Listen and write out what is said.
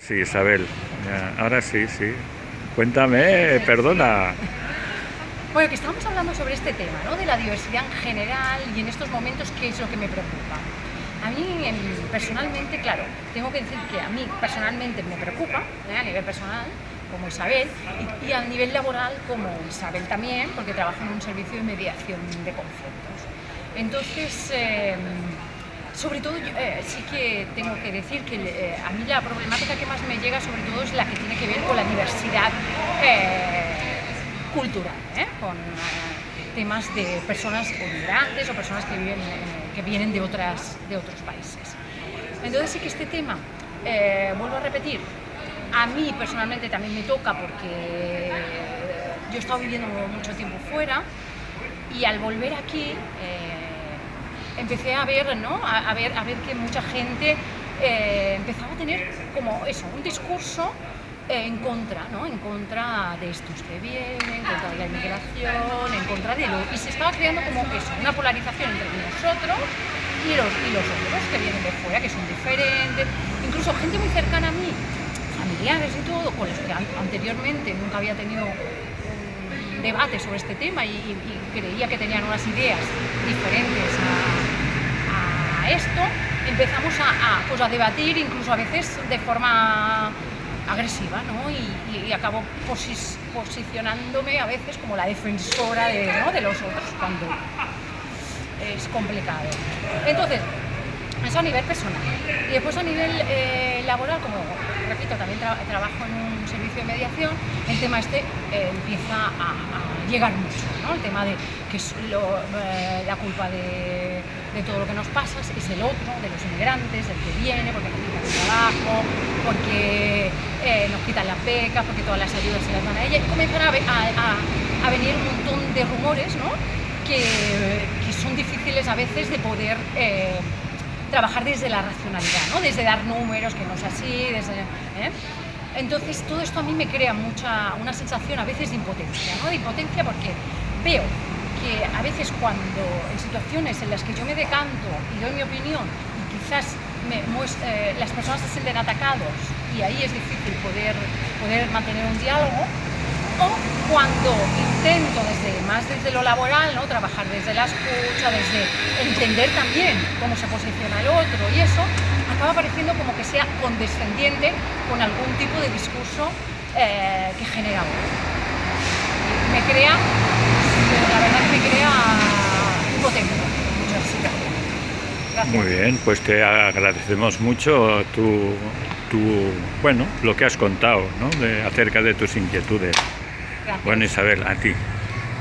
Sí, Isabel, ahora sí, sí. Cuéntame, perdona. Bueno, que estamos hablando sobre este tema, ¿no? De la diversidad en general y en estos momentos, ¿qué es lo que me preocupa? A mí, personalmente, claro, tengo que decir que a mí personalmente me preocupa, ¿eh? a nivel personal, como Isabel, y, y a nivel laboral como Isabel también, porque trabajo en un servicio de mediación de conflictos. Entonces, eh, sobre todo, eh, sí que tengo que decir que eh, a mí la problemática que más me llega sobre todo es la que tiene que ver con la diversidad eh, cultural, con temas de personas o migrantes o personas que, que vienen de, otras, de otros países. Entonces sí que este tema, vuelvo a repetir, a mí personalmente también me toca porque yo he estado viviendo mucho tiempo fuera y al volver aquí empecé a ver, ¿no? a, ver, a ver que mucha gente eh, empezaba a tener como eso, un discurso eh, en contra, ¿no? en contra de estos que vienen, en contra de la inmigración, en contra de lo... Y se estaba creando como eso, una polarización entre nosotros y los, y los otros que vienen de fuera, que son diferentes, incluso gente muy cercana a mí, familiares y todo, con los que an anteriormente nunca había tenido un debate sobre este tema y, creía que tenían unas ideas diferentes esto, empezamos a, pues a debatir incluso a veces de forma agresiva, ¿no? Y, y, acabo posicionándome a veces como la defensora de, ¿no? de los otros cuando es complicado. Entonces, eso a nivel personal. Y después a nivel eh, laboral, como repito, también tra trabajo en un servicio de mediación, el tema este eh, empieza a, a, llegar mucho, ¿no? El tema de que es lo, eh, la culpa de, de, todo lo que nos pasa es el otro, de los inmigrantes, el que viene, porque nos quitan el trabajo, porque eh, nos quitan las becas, porque todas las ayudas se las dan a ella, y comienzan a, a, a venir un montón de rumores, ¿no? Que, que, son difíciles a veces de poder eh, trabajar desde la racionalidad, ¿no? desde dar números, que no es así, desde, ¿eh? Entonces todo esto a mí me crea mucha, una sensación a veces de impotencia, ¿no? de impotencia porque veo que a veces cuando en situaciones en las que yo me decanto y doy mi opinión y quizás eh, las personas se sienten atacados y ahí es difícil poder, mantener un diálogo, o cuando intento desde más desde lo laboral, ¿no? trabajar desde la escucha, desde entender también cómo se posiciona el otro y eso, acaba pareciendo como que sea condescendiente con algún tipo de discurso eh, que genera. Me crea, la verdad que me crea impotencia muchas situaciones. Gracias. Muy bien, pues te agradecemos mucho tu, tu, bueno, lo que has contado ¿no? de, acerca de tus inquietudes. Gracias. Bueno, Isabel, a ti.